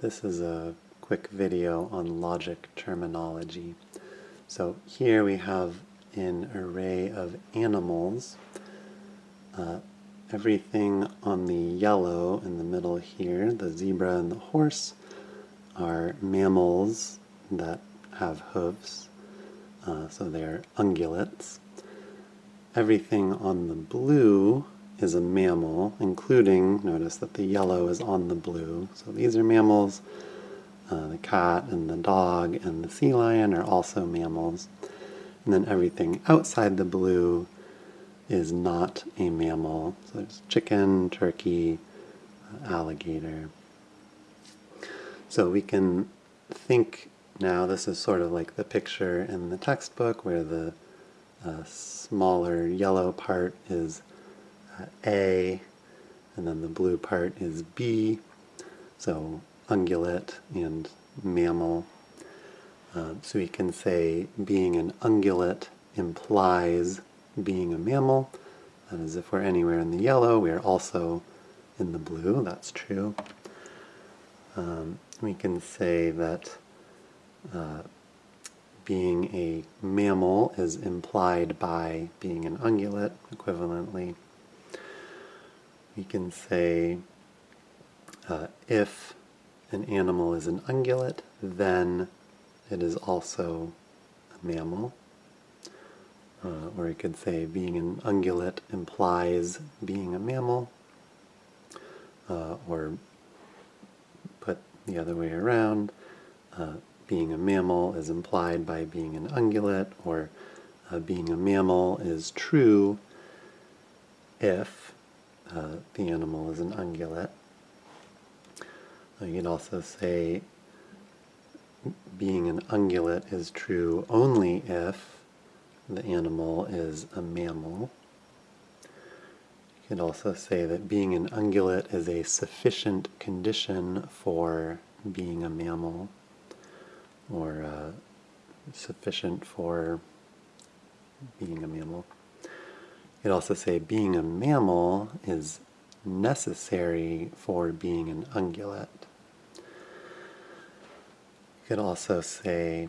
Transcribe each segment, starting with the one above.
This is a quick video on logic terminology. So here we have an array of animals. Uh, everything on the yellow in the middle here, the zebra and the horse, are mammals that have hooves, uh, so they're ungulates. Everything on the blue is a mammal, including, notice that the yellow is on the blue. So these are mammals. Uh, the cat and the dog and the sea lion are also mammals. And then everything outside the blue is not a mammal. So there's chicken, turkey, uh, alligator. So we can think now, this is sort of like the picture in the textbook where the uh, smaller yellow part is A, and then the blue part is B, so ungulate and mammal. Uh, so we can say being an ungulate implies being a mammal. That is, if we're anywhere in the yellow, we are also in the blue. That's true. Um, we can say that uh, being a mammal is implied by being an ungulate, equivalently we can say uh, if an animal is an ungulate, then it is also a mammal. Uh, or you could say being an ungulate implies being a mammal. Uh, or put the other way around, uh, being a mammal is implied by being an ungulate, or uh, being a mammal is true if uh, the animal is an ungulate. Uh, you can also say being an ungulate is true only if the animal is a mammal. You can also say that being an ungulate is a sufficient condition for being a mammal, or uh, sufficient for being a mammal. Could also say being a mammal is necessary for being an ungulate. You could also say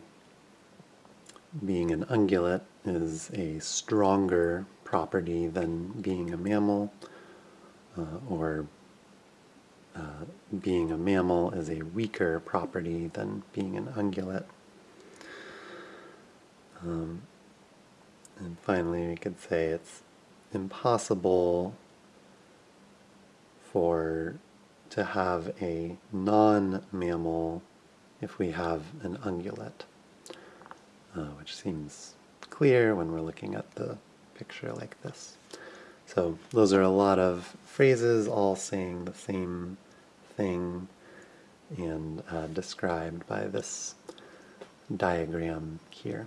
being an ungulate is a stronger property than being a mammal, uh, or uh, being a mammal is a weaker property than being an ungulate. Um, and finally, we could say it's impossible for to have a non-mammal if we have an ungulate, uh, which seems clear when we're looking at the picture like this. So those are a lot of phrases all saying the same thing and uh, described by this diagram here.